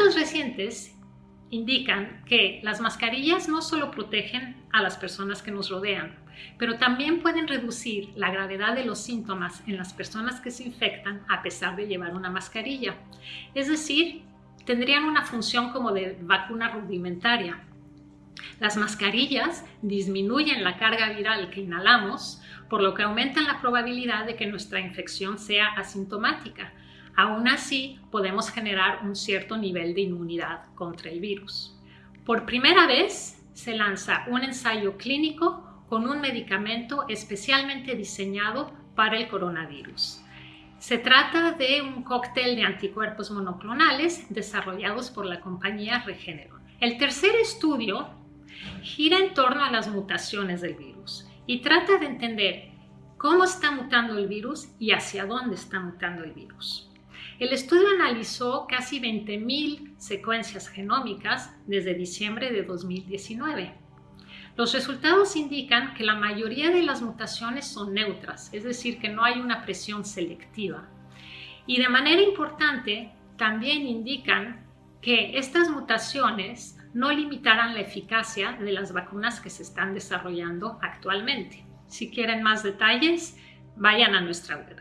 Datos recientes indican que las mascarillas no solo protegen a las personas que nos rodean, pero también pueden reducir la gravedad de los síntomas en las personas que se infectan a pesar de llevar una mascarilla. Es decir, tendrían una función como de vacuna rudimentaria. Las mascarillas disminuyen la carga viral que inhalamos, por lo que aumentan la probabilidad de que nuestra infección sea asintomática. Aún así, podemos generar un cierto nivel de inmunidad contra el virus. Por primera vez, se lanza un ensayo clínico con un medicamento especialmente diseñado para el coronavirus. Se trata de un cóctel de anticuerpos monoclonales desarrollados por la compañía Regeneron. El tercer estudio gira en torno a las mutaciones del virus y trata de entender cómo está mutando el virus y hacia dónde está mutando el virus. El estudio analizó casi 20.000 secuencias genómicas desde diciembre de 2019 los resultados indican que la mayoría de las mutaciones son neutras, es decir, que no hay una presión selectiva. Y de manera importante, también indican que estas mutaciones no limitarán la eficacia de las vacunas que se están desarrollando actualmente. Si quieren más detalles, vayan a nuestra web.